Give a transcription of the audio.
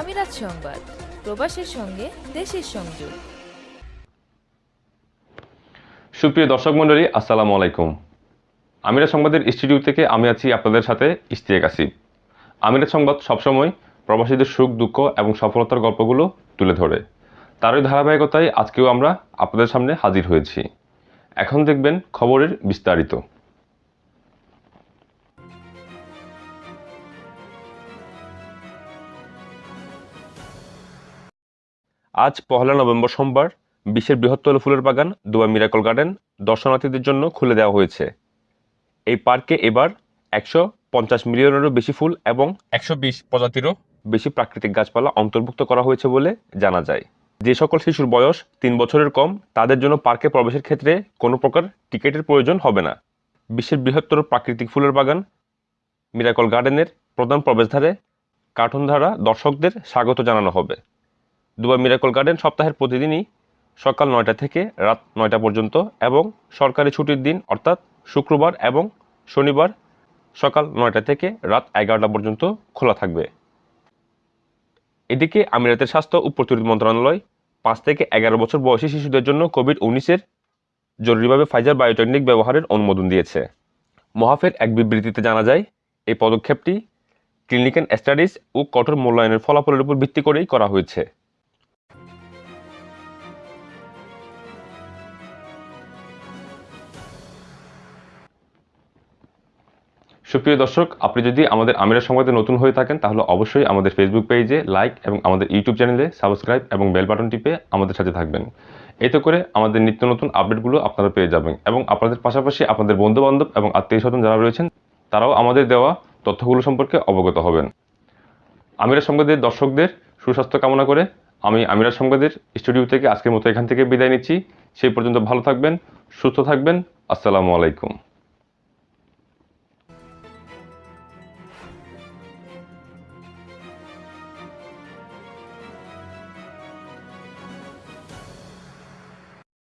আমিরাত সংবাদ, প্রবাসের সঙ্গে দেশের সংযোগ। সুপ্রিয় দর্শক মণ্ডলী, আসসালামু আলাইকুম। আমিরা সংবাদের স্টুডিও থেকে আমি আছি আপনাদের সাথে ইস্তিয়াক আসিফ। আমিরা সংবাদ সবসময় প্রবাসীদের সুখ, দুঃখ এবং সফলতার গল্পগুলো তুলে ধরে। তারই ধারাবাহিকতায় আজকেও আমরা আপনাদের সামনে হাজির হয়েছি। এখন দেখবেন খবরের বিস্তারিত। আজ পহেলা নভেম্বর সোমবার, বিশ্বের বৃহত্তর ফুলের বাগান দুবাই মিরাকল গার্ডেন দর্শনার্থীদের জন্য খুলে দেওয়া হয়েছে। এই পার্কে এবার একশো পঞ্চাশ মিলিয়নেরও বেশি ফুল এবং একশো বিশ প্রজাতিরও বেশি প্রাকৃতিক গাছপালা অন্তর্ভুক্ত করা হয়েছে বলে জানা যায়। যে সকল শিশুর বয়স তিন বছরের কম, তাদের জন্য পার্কে প্রবেশের ক্ষেত্রে কোনো প্রকার টিকিটের প্রয়োজন হবে না। বিশ্বের বৃহত্তর প্রাকৃতিক ফুলের বাগান মিরাকল গার্ডেনের প্রধান প্রবেশদ্বারে কার্টুন দ্বারা দর্শকদের স্বাগত জানানো হবে। দুবাই মিরাকল গার্ডেন সপ্তাহের প্রতিদিনই সকাল নয়টা থেকে রাত নয়টা পর্যন্ত এবং সরকারি ছুটির দিন অর্থাৎ শুক্রবার এবং শনিবার সকাল নয়টা থেকে রাত এগারোটা পর্যন্ত খোলা থাকবে। এদিকে আমিরাতের স্বাস্থ্য ও প্রতিরোধ মন্ত্রণালয় পাঁচ থেকে এগারো বছর বয়সী শিশুদের জন্য কোভিড উনিশের জরুরিভাবে ফাইজার বায়োটেকনিক ব্যবহারের অনুমোদন দিয়েছে। মহাফের এক বিবৃতিতে জানা যায়, এই পদক্ষেপটি ক্লিনিক্যাল স্টাডিজ ও কঠোর মূল্যায়নের ফলাফলের উপর ভিত্তি করেই করা হয়েছে। সুপ্রিয় দর্শক, আপনি যদি আমাদের আমিরা সংবাদে নতুন হয়ে থাকেন, তাহলে অবশ্যই আমাদের ফেসবুক পেজে লাইক এবং আমাদের ইউটিউব চ্যানেলে সাবস্ক্রাইব এবং বেল বাটন টিপে আমাদের সাথে থাকবেন। এতে করে আমাদের নিত্য নতুন আপডেটগুলো আপনারা পেয়ে যাবেন এবং আপনাদের পাশাপাশি আপনাদের বন্ধুবান্ধব এবং আত্মীয় স্বজন যারা রয়েছেন, তারাও আমাদের দেওয়া তথ্যগুলো সম্পর্কে অবগত হবেন। আমিরা সংবাদের দর্শকদের সুস্বাস্থ্য কামনা করে আমি আমিরা সংবাদের স্টুডিও থেকে আজকের মতো এখান থেকে বিদায় নিচ্ছি। সেই পর্যন্ত ভালো থাকবেন, সুস্থ থাকবেন। আসসালামু আলাইকুম।